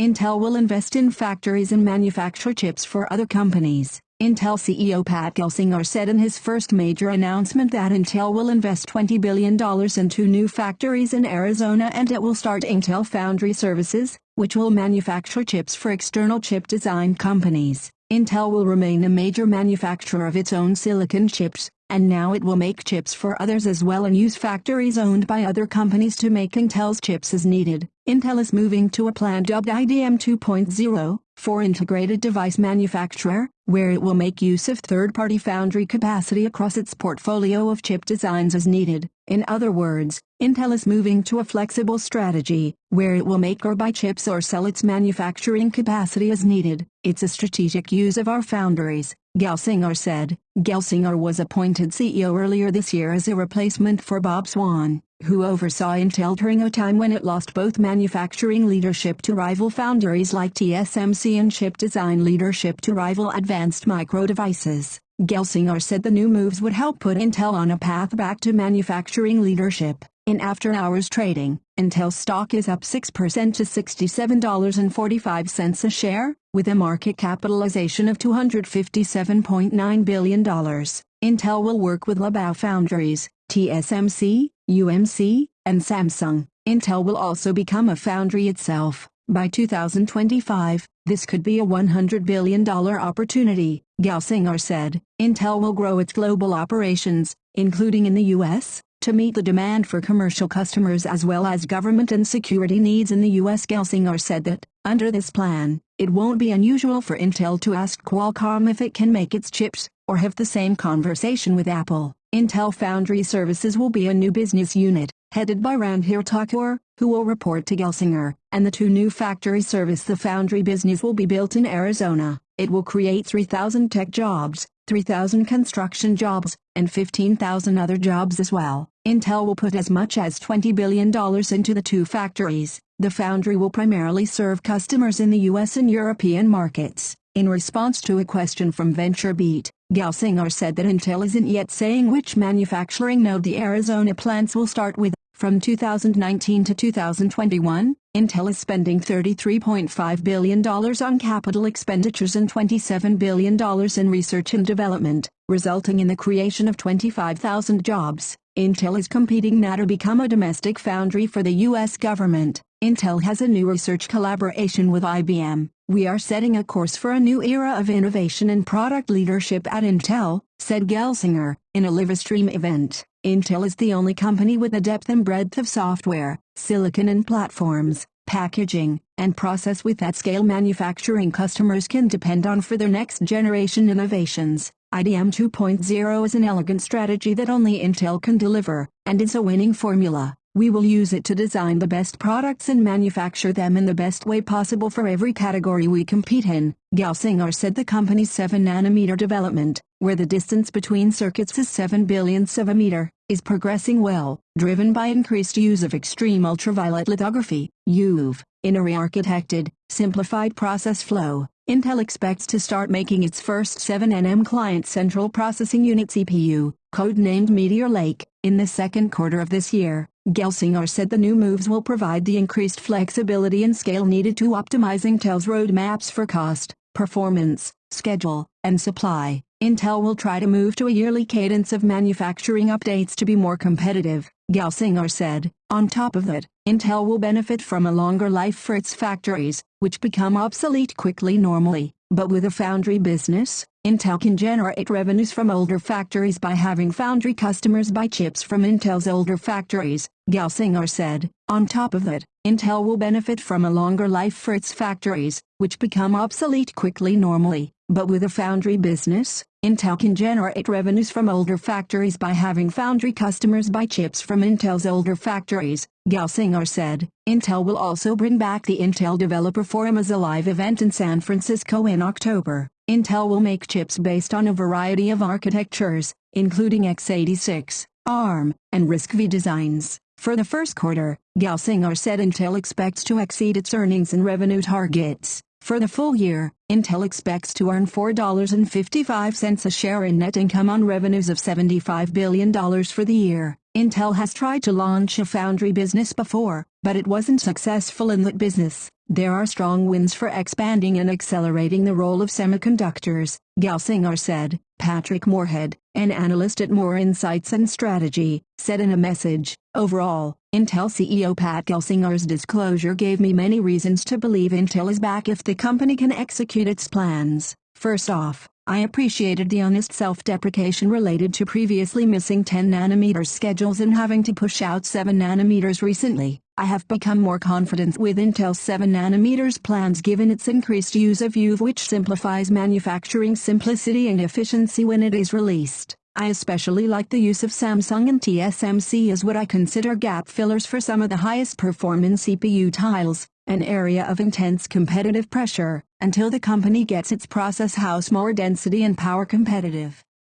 Intel will invest in factories and manufacture chips for other companies. Intel CEO Pat Gelsinger said in his first major announcement that Intel will invest $20 billion in two new factories in Arizona and it will start Intel Foundry Services, which will manufacture chips for external chip design companies. Intel will remain a major manufacturer of its own silicon chips, and now it will make chips for others as well and use factories owned by other companies to make Intel's chips as needed. Intel is moving to a plan dubbed IDM 2.0 for integrated device manufacturer, where it will make use of third-party foundry capacity across its portfolio of chip designs as needed. In other words, Intel is moving to a flexible strategy, where it will make or buy chips or sell its manufacturing capacity as needed. It's a strategic use of our foundries, Gelsinger said. Gelsinger was appointed CEO earlier this year as a replacement for Bob Swan, who oversaw Intel during a time when it lost both manufacturing leadership to rival foundries like TSMC and chip design leadership to rival Advanced Micro Devices. Gelsinger said the new moves would help put Intel on a path back to manufacturing leadership. In after-hours trading, Intel stock is up 6% to $67.45 a share, with a market capitalization of $257.9 billion. Intel will work with GlobalFoundries, TSMC, UMC, and Samsung. Intel will also become a foundry itself. By 2025, this could be a $100 billion opportunity, Gelsinger said. Intel will grow its global operations, including in the U.S., to meet the demand for commercial customers as well as government and security needs in the U.S. Gelsinger said that, under this plan, it won't be unusual for Intel to ask Qualcomm if it can make its chips, or have the same conversation with Apple. Intel Foundry Services will be a new business unit, headed by Randhir Thakur, who will report to Gelsinger, and the two new factory service the foundry business will be built in Arizona. It will create 3,000 tech jobs, 3,000 construction jobs, and 15,000 other jobs as well. Intel will put as much as $20 billion into the two factories. The foundry will primarily serve customers in the US and European markets. In response to a question from VentureBeat, Gelsinger said that Intel isn't yet saying which manufacturing node the Arizona plants will start with. From 2019 to 2021, Intel is spending $33.5 billion on capital expenditures and $27 billion in research and development, resulting in the creation of 25,000 jobs. Intel is competing now to become a domestic foundry for the U.S. government. Intel has a new research collaboration with IBM. We are setting a course for a new era of innovation and product leadership at Intel, said Gelsinger, in a Livestream event. Intel is the only company with the depth and breadth of software, silicon and platforms, packaging, and process with that scale manufacturing customers can depend on for their next generation innovations. IDM 2.0 is an elegant strategy that only Intel can deliver, and is a winning formula. We will use it to design the best products and manufacture them in the best way possible for every category we compete in. Gelsinger said the company's 7-nanometer development, where the distance between circuits is 7 billionths of a meter, is progressing well, driven by increased use of extreme ultraviolet lithography, EUV, in a re-architected, simplified process flow. Intel expects to start making its first 7nm client central processing unit CPU, codenamed Meteor Lake, in the second quarter of this year. Gelsinger said the new moves will provide the increased flexibility and scale needed to optimize Intel's roadmaps for cost, performance, schedule, and supply. Intel will try to move to a yearly cadence of manufacturing updates to be more competitive, Gelsinger said. On top of that, Intel will benefit from a longer life for its factories, which become obsolete quickly normally. But with a foundry business, Intel can generate revenues from older factories by having foundry customers buy chips from Intel's older factories, Gelsinger said. On top of that, Intel will benefit from a longer life for its factories, which become obsolete quickly normally. But with a foundry business, Intel can generate revenues from older factories by having foundry customers buy chips from Intel's older factories, Gelsinger said. Intel will also bring back the Intel Developer Forum as a live event in San Francisco in October. Intel will make chips based on a variety of architectures, including x86, ARM, and RISC-V designs. For the first quarter, Gelsinger said Intel expects to exceed its earnings and revenue targets. For the full year, Intel expects to earn $4.55 a share in net income on revenues of $75 billion for the year. Intel has tried to launch a foundry business before, but it wasn't successful in that business. There are strong winds for expanding and accelerating the role of semiconductors, Gelsinger said. Patrick Moorhead, an analyst at Moor Insights and Strategy, said in a message, Overall, Intel CEO Pat Gelsinger's disclosure gave me many reasons to believe Intel is back if the company can execute its plans. First off, I appreciated the honest self-deprecation related to previously missing 10 nanometer schedules and having to push out 7 nanometers recently. I have become more confident with Intel's 7 nanometers plans given its increased use of EUV which simplifies manufacturing simplicity and efficiency when it is released. I especially like the use of Samsung and TSMC as what I consider gap fillers for some of the highest performance CPU tiles, an area of intense competitive pressure, until the company gets its process house more density and power competitive.